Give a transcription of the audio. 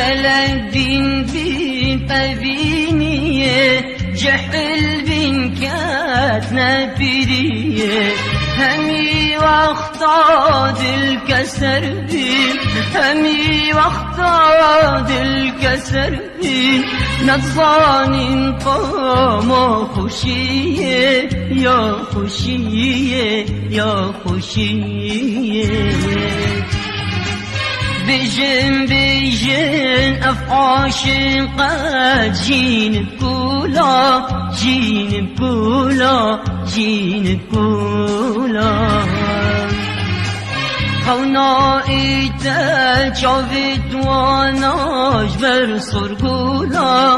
قلب بين بين بينيه جحل بين كاتنا بريه همي واختاد الكسر بين همي واختاد الكسر. بين نظان قام خوشیه یا خوشیه یا خوشیه بجن بجن افعاش قد جين بولا جين بولا جين بولا خونا ایتا چاوید واناش بر سرگولا.